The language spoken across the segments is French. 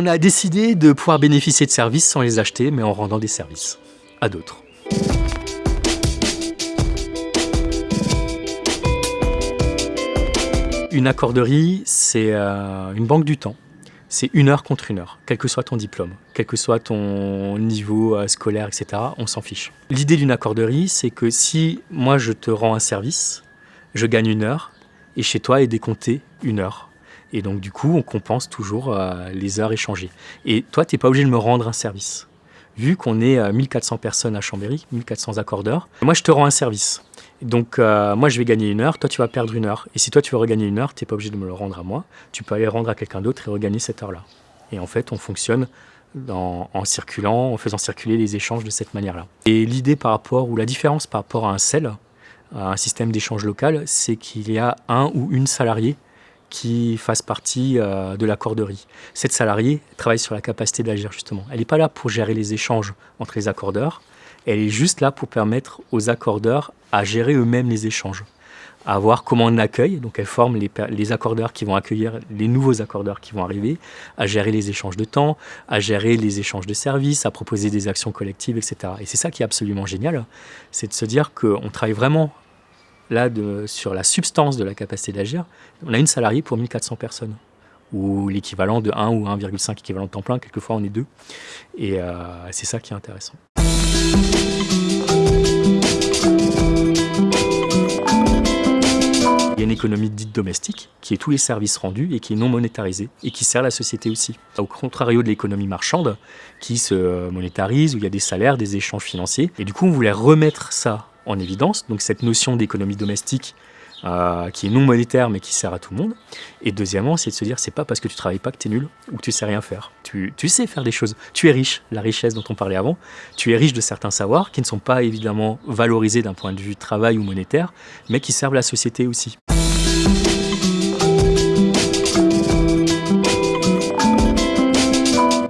On a décidé de pouvoir bénéficier de services sans les acheter, mais en rendant des services à d'autres. Une accorderie, c'est euh, une banque du temps. C'est une heure contre une heure, quel que soit ton diplôme, quel que soit ton niveau euh, scolaire, etc. On s'en fiche. L'idée d'une accorderie, c'est que si moi je te rends un service, je gagne une heure, et chez toi est décompté une heure. Et donc du coup, on compense toujours euh, les heures échangées. Et toi, tu n'es pas obligé de me rendre un service. Vu qu'on est 1400 personnes à Chambéry, 1400 accordeurs, moi je te rends un service. Donc, euh, moi, je vais gagner une heure, toi, tu vas perdre une heure. Et si toi, tu veux regagner une heure, tu n'es pas obligé de me le rendre à moi. Tu peux aller le rendre à quelqu'un d'autre et regagner cette heure-là. Et en fait, on fonctionne en circulant, en faisant circuler les échanges de cette manière-là. Et l'idée par rapport, ou la différence par rapport à un CEL, à un système d'échange local, c'est qu'il y a un ou une salariée qui fasse partie euh, de l'accorderie. Cette salariée travaille sur la capacité d'agir justement. Elle n'est pas là pour gérer les échanges entre les accordeurs, elle est juste là pour permettre aux accordeurs à gérer eux-mêmes les échanges, à voir comment on accueille, donc elle forme les, accordeurs qui vont accueillir les nouveaux accordeurs qui vont arriver, à gérer les échanges de temps, à gérer les échanges de services, à proposer des actions collectives, etc. Et c'est ça qui est absolument génial, c'est de se dire qu'on travaille vraiment là sur la substance de la capacité d'agir. On a une salariée pour 1400 personnes ou l'équivalent de 1 ou 1,5 équivalent de temps plein, quelquefois on est deux. Et euh, c'est ça qui est intéressant. Il y a une économie dite domestique, qui est tous les services rendus et qui est non monétarisée, et qui sert la société aussi. Au contrario de l'économie marchande, qui se monétarise, où il y a des salaires, des échanges financiers. Et du coup, on voulait remettre ça en évidence, donc cette notion d'économie domestique euh, qui est non monétaire mais qui sert à tout le monde. Et deuxièmement, c'est de se dire, c'est pas parce que tu travailles pas que tu es nul ou que tu sais rien faire. Tu, tu, sais faire des choses. Tu es riche, la richesse dont on parlait avant. Tu es riche de certains savoirs qui ne sont pas évidemment valorisés d'un point de vue travail ou monétaire, mais qui servent la société aussi.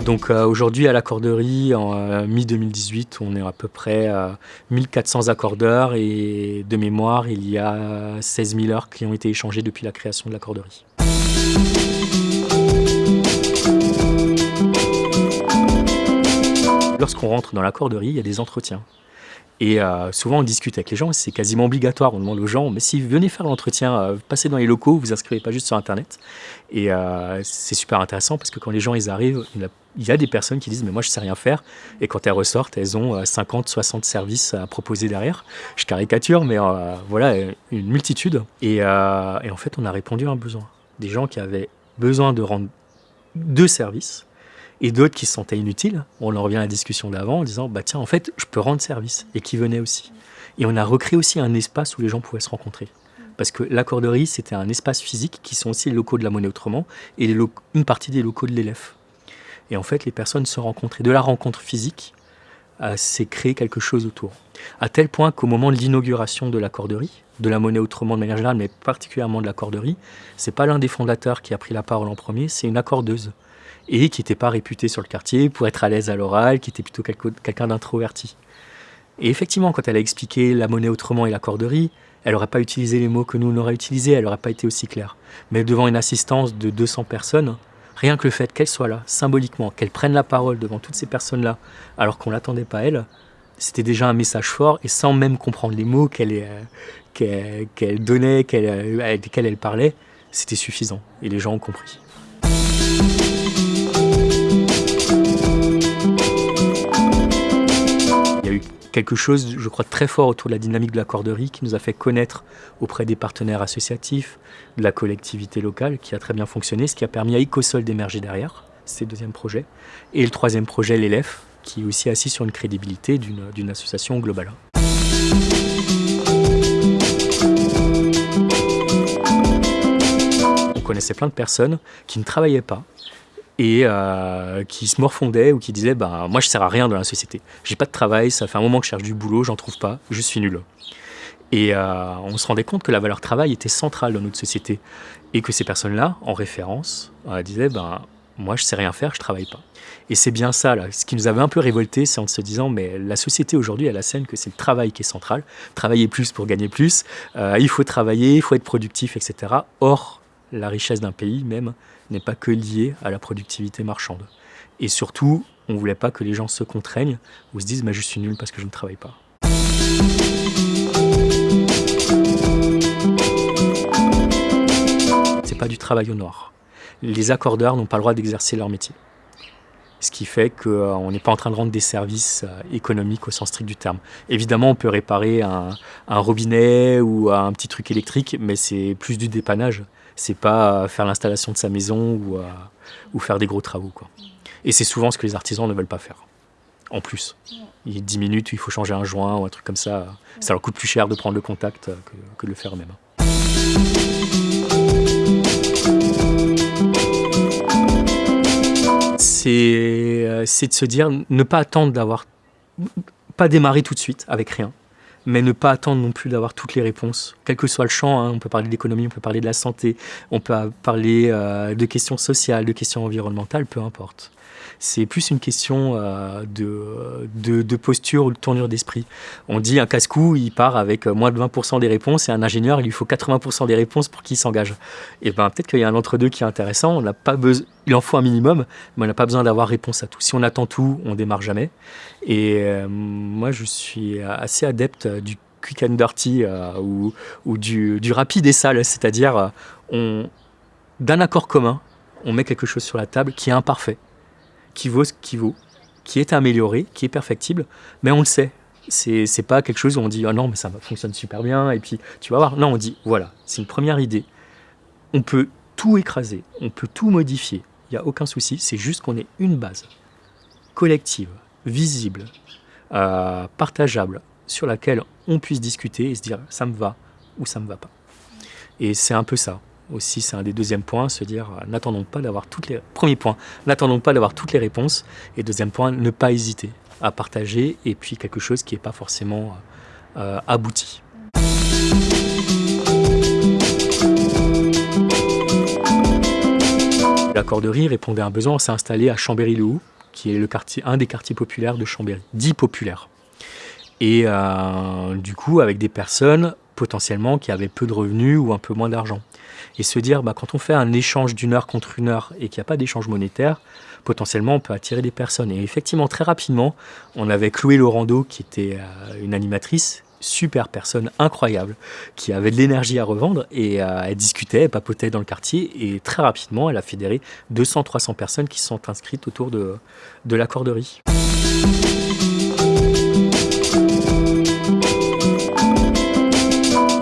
Donc euh, aujourd'hui à l'accorderie, en euh, mi-2018, on est à peu près à 1400 accordeurs et de mémoire, il y a 16 000 heures qui ont été échangées depuis la création de l'accorderie. Lorsqu'on rentre dans l'accorderie, il y a des entretiens. Et euh, souvent, on discute avec les gens, c'est quasiment obligatoire. On demande aux gens, mais si vous venez faire l'entretien, euh, passez dans les locaux, vous inscrivez pas juste sur Internet. Et euh, c'est super intéressant parce que quand les gens ils arrivent, il y a des personnes qui disent, mais moi je sais rien faire. Et quand elles ressortent, elles ont 50, 60 services à proposer derrière. Je caricature, mais voilà, une multitude. Et, et en fait, on a répondu à un besoin. Des gens qui avaient besoin de rendre deux services et d'autres qui se sentaient inutiles. On en revient à la discussion d'avant en disant bah tiens en fait je peux rendre service et qui venaient aussi. Et on a recréé aussi un espace où les gens pouvaient se rencontrer. Parce que l'accorderie, c'était un espace physique qui sont aussi les locaux de la monnaie autrement et une partie des locaux de l'élève. Et en fait, les personnes se rencontraient. De la rencontre physique, euh, c'est créer quelque chose autour. À tel point qu'au moment de l'inauguration de l'accorderie, de la monnaie autrement de manière générale, mais particulièrement de l'accorderie, c'est pas l'un des fondateurs qui a pris la parole en premier, c'est une accordeuse et qui n'était pas réputé sur le quartier pour être à l'aise à l'oral, qui était plutôt quelqu'un d'introverti. Et effectivement, quand elle a expliqué la monnaie autrement et la corderie, elle n'aurait pas utilisé les mots que nous on aurait utilisés, elle n'aurait pas été aussi claire. Mais devant une assistance de 200 personnes, rien que le fait qu'elle soit là, symboliquement, qu'elle prenne la parole devant toutes ces personnes-là, alors qu'on ne l'attendait pas elle, c'était déjà un message fort, et sans même comprendre les mots qu'elle euh, donnait, euh, avec lesquels elle parlait, c'était suffisant, et les gens ont compris. Quelque chose, je crois, très fort autour de la dynamique de la corderie qui nous a fait connaître auprès des partenaires associatifs, de la collectivité locale, qui a très bien fonctionné, ce qui a permis à Ecosol d'émerger derrière, c'est le deuxième projet. Et le troisième projet, l'ELEF, qui est aussi assis sur une crédibilité d'une association globale. On connaissait plein de personnes qui ne travaillaient pas, et euh, qui se morfondaient ou qui disaient bah, moi je sers à rien dans la société. J'ai pas de travail, ça fait un moment que je cherche du boulot, j'en trouve pas, je suis nul. Et euh, on se rendait compte que la valeur travail était centrale dans notre société et que ces personnes-là, en référence, euh, disaient ben moi je sais rien faire, je travaille pas. Et c'est bien ça, ce qui nous avait un peu révolté, c'est en se disant, mais la société aujourd'hui, elle scène que c'est le travail qui est central, travailler plus pour gagner plus, il faut travailler, il faut être productif, etc. Or, La richesse d'un pays même n'est pas que liée à la productivité marchande. Et surtout, on ne voulait pas que les gens se contraignent ou se disent bah, je suis nul parce que je ne travaille pas. C'est pas du travail au noir. Les accordeurs n'ont pas le droit d'exercer leur métier. Ce qui fait qu'on n'est pas en train de rendre des services euh, économiques au sens strict du terme. Évidemment, on peut réparer un, robinet ou un petit truc électrique, mais c'est plus du dépannage. C'est pas faire l'installation de sa maison ou, euh, ou faire des gros travaux. Quoi. Et c'est souvent ce que les artisans ne veulent pas faire. En plus. Il y a 10 minutes où il faut changer un joint ou un truc comme ça. Ça leur coûte plus cher de prendre le contact que, de le faire eux-mêmes. Euh, c'est de se dire, ne pas attendre d'avoir, pas démarrer tout de suite avec rien, mais ne pas attendre non plus d'avoir toutes les réponses, quel que soit le champ. Hein. on peut parler d'économie, on peut parler de la santé, on peut parler euh, de questions sociales, de questions environnementales, peu importe. C'est plus une question euh, de, posture ou de tournure d'esprit. On dit un casse-cou, il part avec moins de 20% des réponses et un ingénieur, il lui faut 80% des réponses pour qu'il s'engage. Et ben peut-être qu'il y a un entre-deux qui est intéressant. On pas il en faut un minimum, mais on n'a pas besoin d'avoir réponse à tout. Si on attend tout, on démarre jamais. Et euh, moi, je suis assez adepte du quick and dirty euh, ou, du, du, rapide et sale, c'est-à-dire d'un accord commun, on met quelque chose sur la table qui est imparfait qui vaut ce qui vaut, qui est amélioré, qui est perfectible, mais on le sait. C'est pas quelque chose où on dit oh non mais ça fonctionne super bien et puis tu vas voir. Non, on dit voilà, c'est une première idée. On peut tout écraser, on peut tout modifier, il n'y a aucun souci, c'est juste qu'on ait une base collective, visible, euh, partageable, sur laquelle on puisse discuter et se dire ça me va ou ça me va pas. Et c'est un peu ça aussi, c'est un des deuxièmes points, se dire euh, n'attendons pas d'avoir toutes les... Premier point, n'attendons pas d'avoir toutes les réponses. Et deuxième point, ne pas hésiter à partager et puis quelque chose qui n'est pas forcément euh, abouti. La corderie répondait à un besoin, on s'est installé à Chambéry-le-Haut, qui est le quartier, un des quartiers populaires de Chambéry, dit populaire. Et euh, du coup, avec des personnes potentiellement qui avaient peu de revenus ou un peu moins d'argent et se dire bah, quand on fait un échange d'une heure contre une heure et qu'il n'y a pas d'échange monétaire, potentiellement on peut attirer des personnes. Et effectivement, très rapidement, on avait Chloé Laurando qui était euh, une animatrice, super personne incroyable, qui avait de l'énergie à revendre et euh, elle discutait, elle papotait dans le quartier et très rapidement elle a fédéré 200-300 personnes qui sont inscrites autour de la corderie.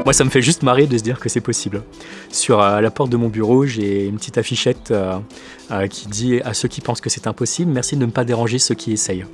Moi, ça me fait juste marrer de se dire que c'est possible. Sur euh, la porte de mon bureau, j'ai une petite affichette euh, euh, qui dit à ceux qui pensent que c'est impossible, merci de ne pas déranger ceux qui essayent.